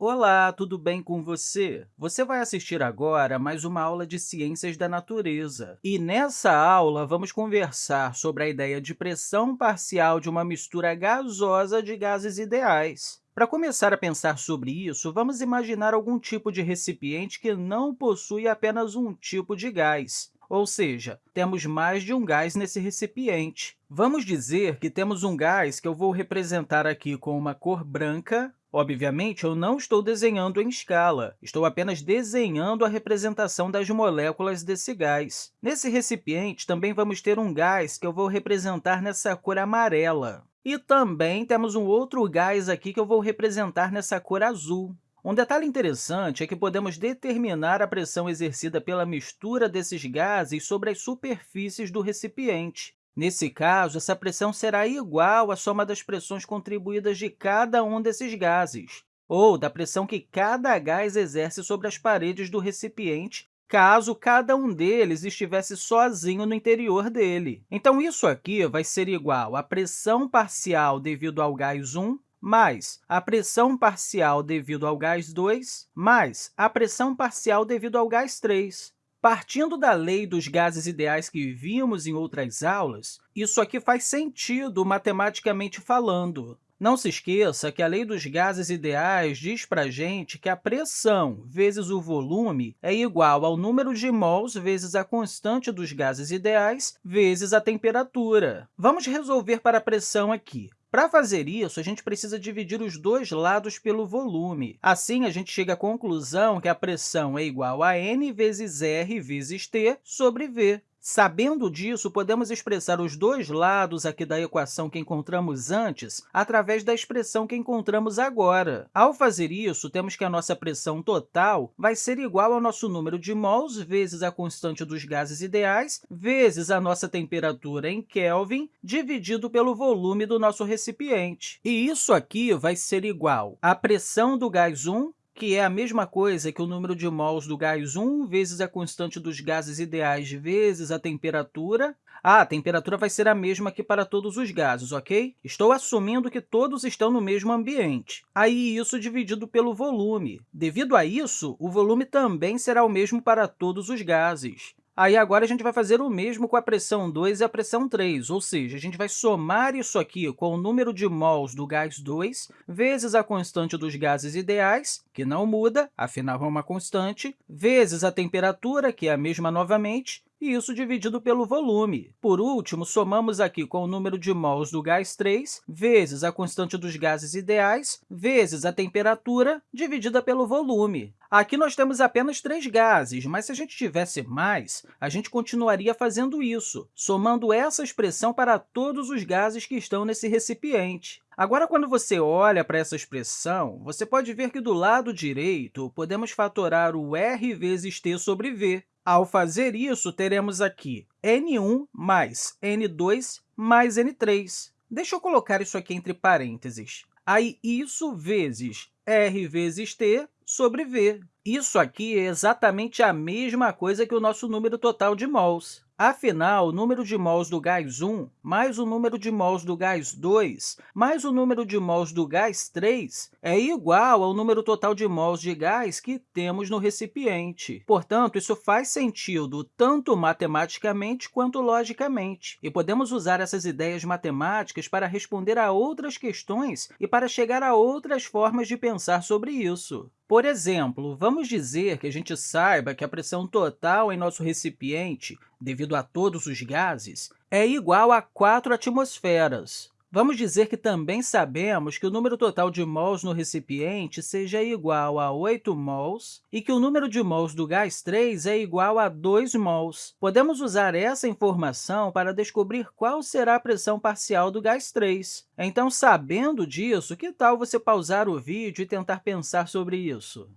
Olá, tudo bem com você? Você vai assistir agora mais uma aula de Ciências da Natureza. E nessa aula, vamos conversar sobre a ideia de pressão parcial de uma mistura gasosa de gases ideais. Para começar a pensar sobre isso, vamos imaginar algum tipo de recipiente que não possui apenas um tipo de gás. Ou seja, temos mais de um gás nesse recipiente. Vamos dizer que temos um gás que eu vou representar aqui com uma cor branca. Obviamente, eu não estou desenhando em escala, estou apenas desenhando a representação das moléculas desse gás. Nesse recipiente, também vamos ter um gás que eu vou representar nessa cor amarela. E também temos um outro gás aqui que eu vou representar nessa cor azul. Um detalhe interessante é que podemos determinar a pressão exercida pela mistura desses gases sobre as superfícies do recipiente. Nesse caso, essa pressão será igual à soma das pressões contribuídas de cada um desses gases, ou da pressão que cada gás exerce sobre as paredes do recipiente, caso cada um deles estivesse sozinho no interior dele. Então, isso aqui vai ser igual à pressão parcial devido ao gás 1 mais a pressão parcial devido ao gás 2, mais a pressão parcial devido ao gás 3. Partindo da lei dos gases ideais que vimos em outras aulas, isso aqui faz sentido matematicamente falando. Não se esqueça que a lei dos gases ideais diz para a gente que a pressão vezes o volume é igual ao número de mols vezes a constante dos gases ideais vezes a temperatura. Vamos resolver para a pressão aqui. Para fazer isso, a gente precisa dividir os dois lados pelo volume. Assim, a gente chega à conclusão que a pressão é igual a n vezes r vezes t sobre v. Sabendo disso, podemos expressar os dois lados aqui da equação que encontramos antes através da expressão que encontramos agora. Ao fazer isso, temos que a nossa pressão total vai ser igual ao nosso número de mols vezes a constante dos gases ideais vezes a nossa temperatura em Kelvin dividido pelo volume do nosso recipiente. E isso aqui vai ser igual à pressão do gás 1 que é a mesma coisa que o número de mols do gás 1 vezes a constante dos gases ideais vezes a temperatura. Ah, a temperatura vai ser a mesma aqui para todos os gases, ok? Estou assumindo que todos estão no mesmo ambiente. Aí, isso dividido pelo volume. Devido a isso, o volume também será o mesmo para todos os gases. Aí, agora, a gente vai fazer o mesmo com a pressão 2 e a pressão 3, ou seja, a gente vai somar isso aqui com o número de mols do gás 2 vezes a constante dos gases ideais, que não muda, afinal é uma constante, vezes a temperatura, que é a mesma novamente, e isso dividido pelo volume. Por último, somamos aqui com o número de mols do gás 3 vezes a constante dos gases ideais vezes a temperatura dividida pelo volume. Aqui nós temos apenas três gases, mas se a gente tivesse mais, a gente continuaria fazendo isso, somando essa expressão para todos os gases que estão nesse recipiente. Agora, quando você olha para essa expressão, você pode ver que do lado direito podemos fatorar o r vezes t sobre v. Ao fazer isso, teremos aqui n1 mais n2 mais n3. Deixa eu colocar isso aqui entre parênteses. Aí, isso vezes r vezes t sobre v. Isso aqui é exatamente a mesma coisa que o nosso número total de mols. Afinal, o número de mols do gás 1 mais o número de mols do gás 2 mais o número de mols do gás 3 é igual ao número total de mols de gás que temos no recipiente. Portanto, isso faz sentido tanto matematicamente quanto logicamente. E podemos usar essas ideias matemáticas para responder a outras questões e para chegar a outras formas de pensar sobre isso. Por exemplo, vamos dizer que a gente saiba que a pressão total em nosso recipiente, devido a todos os gases, é igual a 4 atmosferas. Vamos dizer que também sabemos que o número total de mols no recipiente seja igual a 8 mols e que o número de mols do gás 3 é igual a 2 mols. Podemos usar essa informação para descobrir qual será a pressão parcial do gás 3. Então, sabendo disso, que tal você pausar o vídeo e tentar pensar sobre isso?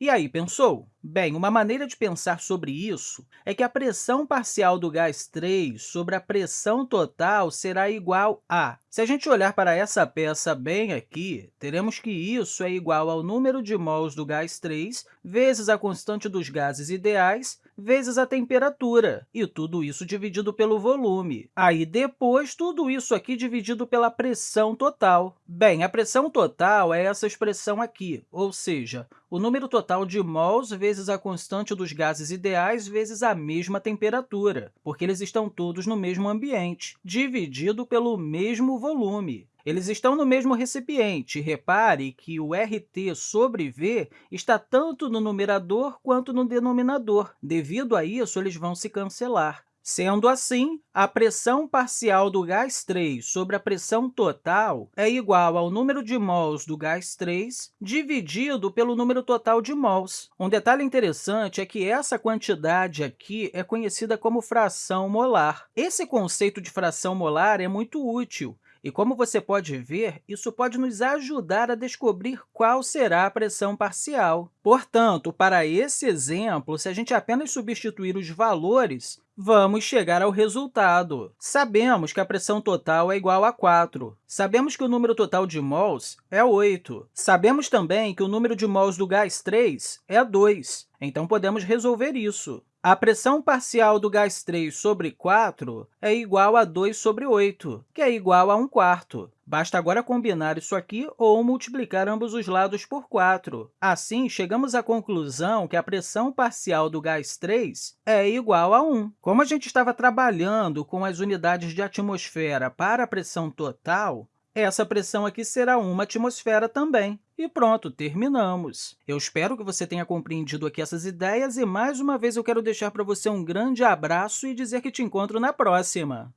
E aí, pensou? Bem, uma maneira de pensar sobre isso é que a pressão parcial do gás 3 sobre a pressão total será igual a... Se a gente olhar para essa peça bem aqui, teremos que isso é igual ao número de mols do gás 3 vezes a constante dos gases ideais vezes a temperatura, e tudo isso dividido pelo volume. Aí, depois, tudo isso aqui dividido pela pressão total. Bem, a pressão total é essa expressão aqui, ou seja, o número total de mols vezes a constante dos gases ideais vezes a mesma temperatura, porque eles estão todos no mesmo ambiente, dividido pelo mesmo volume. Eles estão no mesmo recipiente. Repare que o RT sobre V está tanto no numerador quanto no denominador. Devido a isso, eles vão se cancelar. Sendo assim, a pressão parcial do gás 3 sobre a pressão total é igual ao número de mols do gás 3 dividido pelo número total de mols. Um detalhe interessante é que essa quantidade aqui é conhecida como fração molar. Esse conceito de fração molar é muito útil, e, como você pode ver, isso pode nos ajudar a descobrir qual será a pressão parcial. Portanto, para esse exemplo, se a gente apenas substituir os valores, vamos chegar ao resultado. Sabemos que a pressão total é igual a 4. Sabemos que o número total de mols é 8. Sabemos também que o número de mols do gás 3 é 2. Então, podemos resolver isso. A pressão parcial do gás 3 sobre 4 é igual a 2 sobre 8, que é igual a 1 quarto. Basta agora combinar isso aqui ou multiplicar ambos os lados por 4. Assim, chegamos à conclusão que a pressão parcial do gás 3 é igual a 1. Como a gente estava trabalhando com as unidades de atmosfera para a pressão total, essa pressão aqui será uma atmosfera também. E pronto, terminamos. Eu espero que você tenha compreendido aqui essas ideias e, mais uma vez, eu quero deixar para você um grande abraço e dizer que te encontro na próxima.